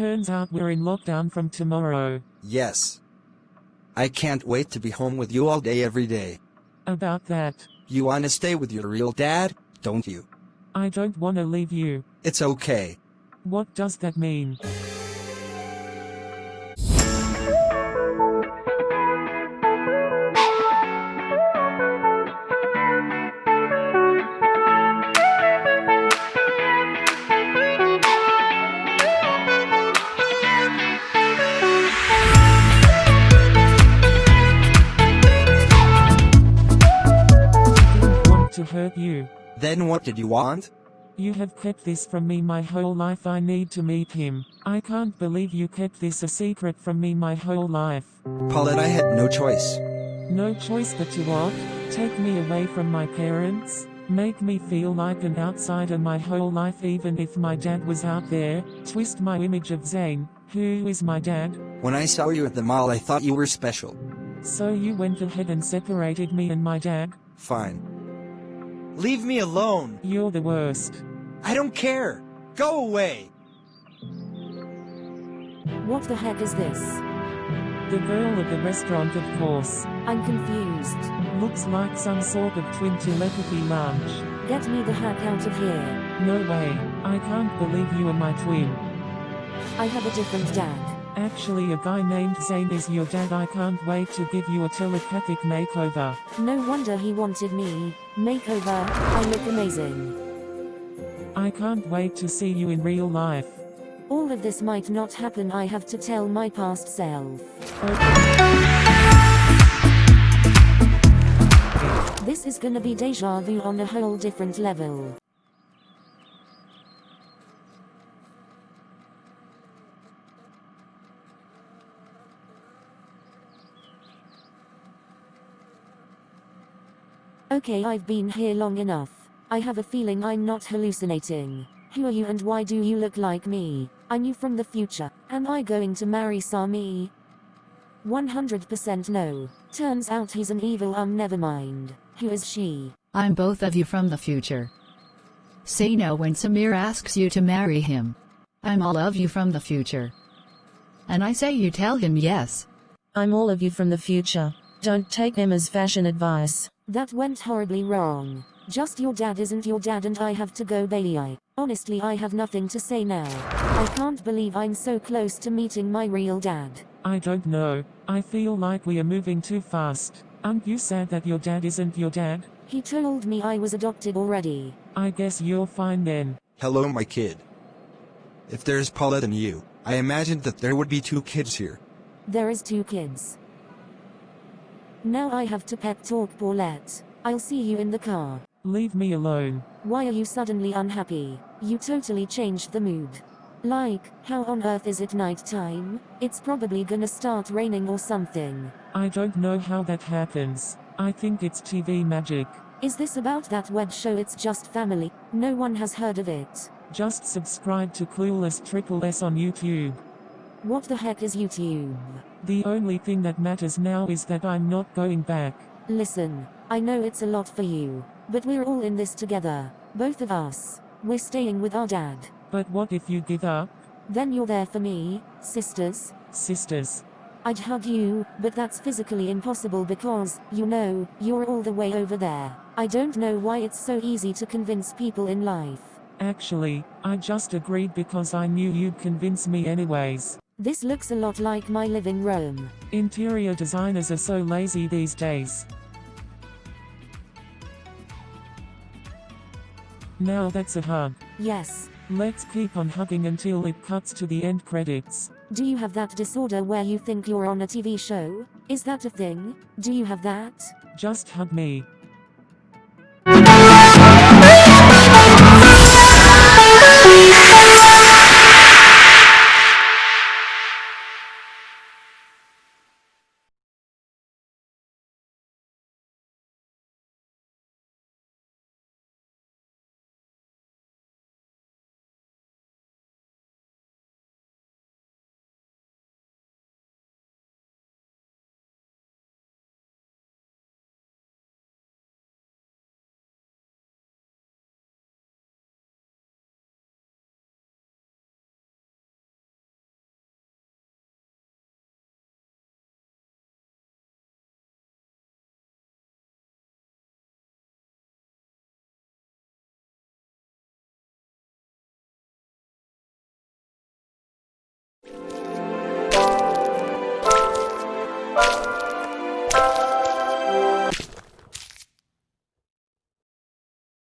Turns out we're in lockdown from tomorrow. Yes. I can't wait to be home with you all day every day. About that, You wanna stay with your real dad, don't you? I don't wanna leave you. It's okay. What does that mean? Then what did you want? You have kept this from me my whole life. I need to meet him. I can't believe you kept this a secret from me my whole life. Paulette, I had no choice. No choice but to what? Take me away from my parents? Make me feel like an outsider my whole life even if my dad was out there? Twist my image of Zane, who is my dad? When I saw you at the mall, I thought you were special. So you went ahead and separated me and my dad? Fine. Leave me alone. You're the worst. I don't care. Go away. What the heck is this? The girl at the restaurant of course. I'm confused. Looks like some sort of twin telepathy lounge. Get me the heck out of here. No way. I can't believe you are my twin. I have a different dad. Actually a guy named Zane is your dad I can't wait to give you a telepathic makeover. No wonder he wanted me. Makeover, I look amazing. I can't wait to see you in real life. All of this might not happen, I have to tell my past self. This is gonna be deja vu on a whole different level. Okay, I've been here long enough. I have a feeling I'm not hallucinating. Who are you and why do you look like me? I'm you from the future. Am I going to marry Sami? 100% no. Turns out he's an evil um never mind. Who is she? I'm both of you from the future. Say no when Samir asks you to marry him. I'm all of you from the future. And I say you tell him yes. I'm all of you from the future. Don't take Emma's fashion advice. That went horribly wrong. Just your dad isn't your dad and I have to go Bailey I. Honestly I have nothing to say now. I can't believe I'm so close to meeting my real dad. I don't know. I feel like we are moving too fast. Aren't you sad that your dad isn't your dad? He told me I was adopted already. I guess you're fine then. Hello, my kid. If there's Paulette and you, I imagined that there would be two kids here. There is two kids. Now I have to pet talk Paulette. I'll see you in the car. Leave me alone. Why are you suddenly unhappy? You totally changed the mood. Like, how on earth is it night time? It's probably gonna start raining or something. I don't know how that happens. I think it's TV magic. Is this about that web show It's Just Family? No one has heard of it. Just subscribe to Clueless Triple S on YouTube. What the heck is YouTube? The only thing that matters now is that I'm not going back. Listen, I know it's a lot for you, but we're all in this together. Both of us. We're staying with our dad. But what if you give up? Then you're there for me, sisters. Sisters. I'd hug you, but that's physically impossible because, you know, you're all the way over there. I don't know why it's so easy to convince people in life. Actually, I just agreed because I knew you'd convince me anyways. This looks a lot like my living room. Interior designers are so lazy these days. Now that's a hug. Yes. Let's keep on hugging until it cuts to the end credits. Do you have that disorder where you think you're on a TV show? Is that a thing? Do you have that? Just hug me.